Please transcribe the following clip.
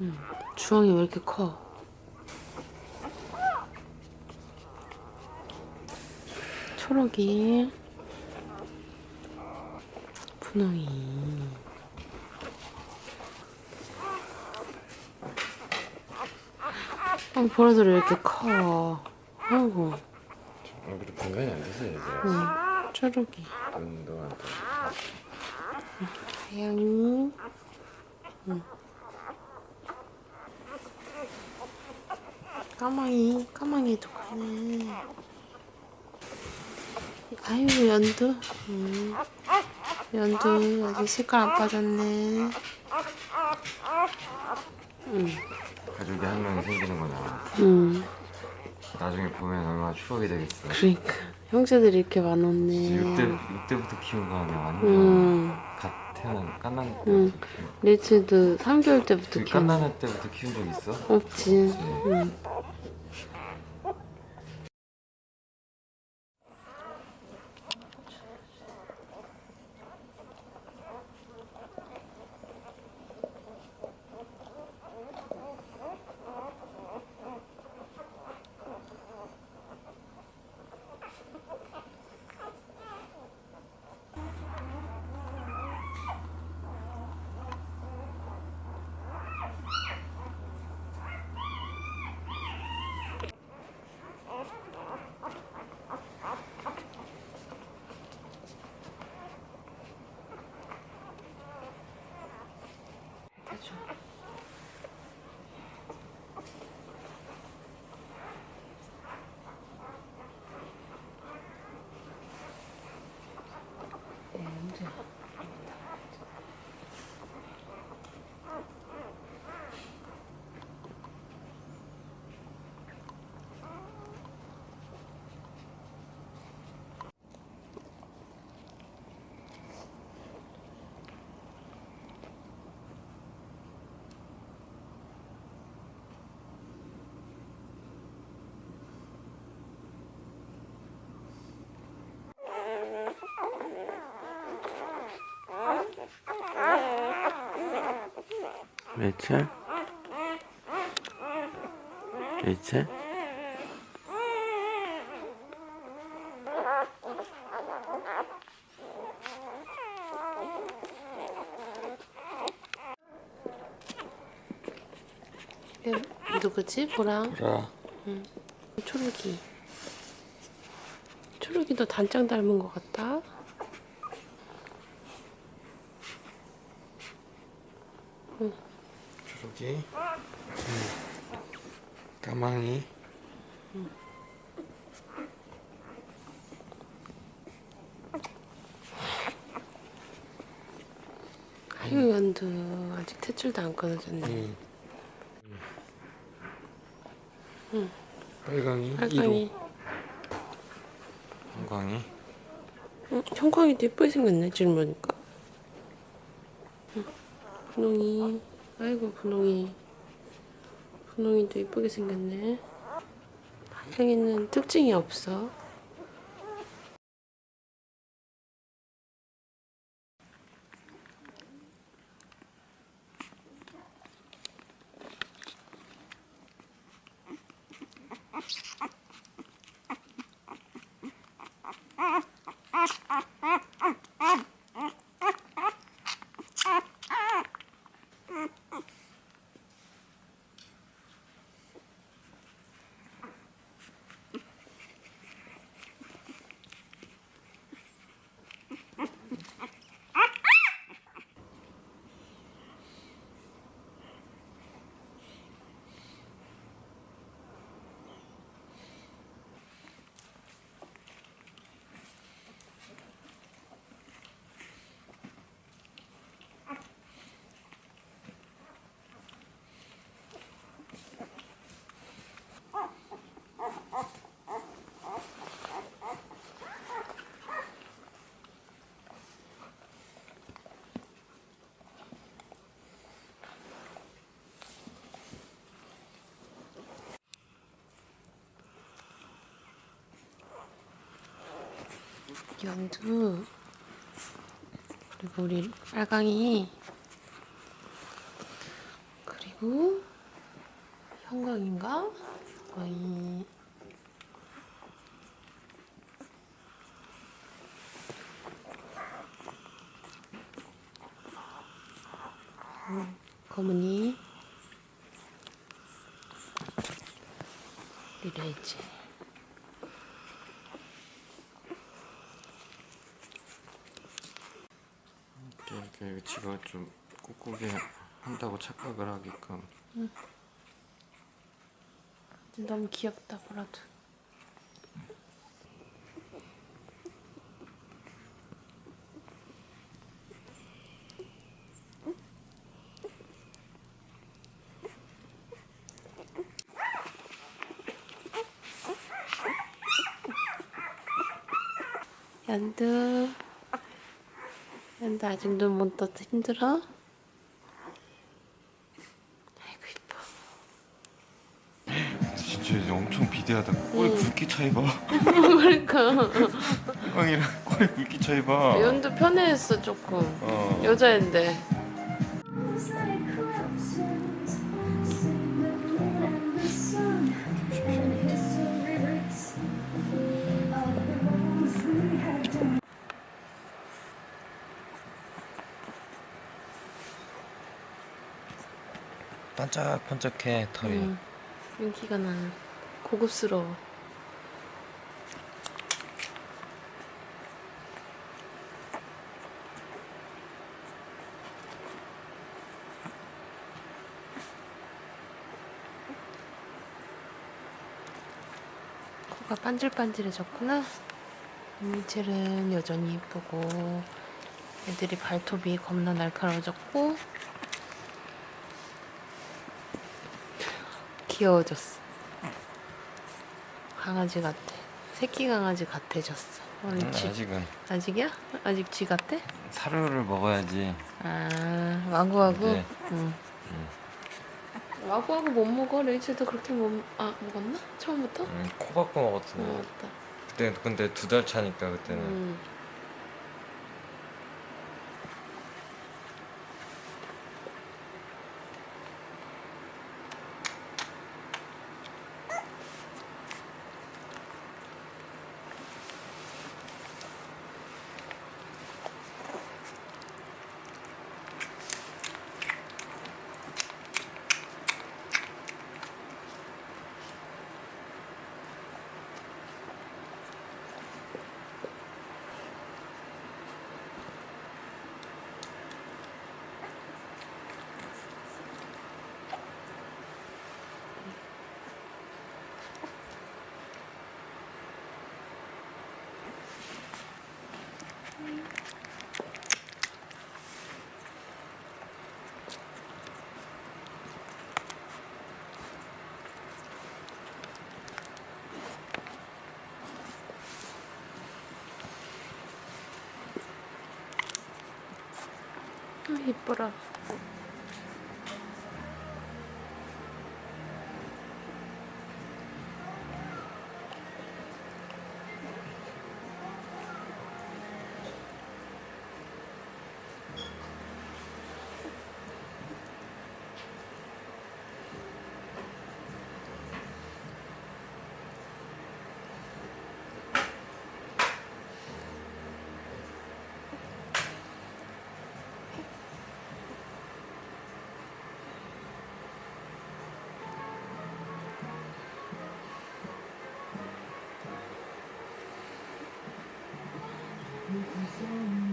음, 주황이 왜 이렇게 커? 초록이 분홍이 어, 보라돌이 왜 이렇게 커? 아이고 얼굴이 분간이 안 돼서 이제 응, 초록이 떠. 하양이 응. 까망이 까망이도 크네 아유 연두 응. 연두 아직 색깔 안 빠졌네 응. 가족이 한 명이 생기는 거잖아. 응. 나중에 보면 얼마나 추억이 되겠어. 그러니까 형제들이 이렇게 많았네 6대, 6대부터 키운 거 아니야 완전 응. 갓 태어난 깐난 응. 리츠도 3개월 때부터 그 키웠 깐난할 때부터 키운 적 있어? 없지 그치. 응. 해줘. 네, 언제? 레이첼? 레이첼? 얘 누구지? 보랑 보라 초록이 초록이도 단장 닮은 것 같다 초록이 까망이. 아유 연두. 아직 탯줄도 안 끊어졌네. 응. 빨강이 빨강이. 1호 형광이. 응, 형광이도 예쁘게 생겼네 보니까. 응, 분홍이 아이고 분홍이. 분홍이도 예쁘게 생겼네. 하양이는 특징이 없어 연두 그리고 우리 빨강이 그리고 형광인가? 거의 음, 검은이 리레이지 이렇게, 지가 좀 꾹꾹이 한다고 착각을 하게끔. 너무 귀엽다 보라도. 연두 연두 아직 눈 못 떠서 힘들어? 아이고 이뻐. 진짜 이제 엄청 비대하다. 꼬리 굵기 차이 봐. 그러니까. 형이랑 꼬리 굵기 차이 봐. 연두 편해했어 조금. 어. 여자인데 반짝반짝해 털이. 음, 윤기가 나는 고급스러워. 코가 반질반질해졌구나. 이미첼은 여전히 이쁘고 애들이 발톱이 겁나 날카로워졌고 귀여워졌어. 강아지 같아. 새끼 강아지 같아졌어. 우리 음, 쥐. 아직은 아직이야? 아직 쥐 같아? 사료를 먹어야지 아, 와구와구? 네. 응. 와구와구 못 먹어? 레이첼도 그렇게 못, 아, 먹었나? 처음부터? 음, 코 박고 먹었어 어, 맞다. 그때 근데 두 달 차니까 그때는 음. 아. Mm-hmm.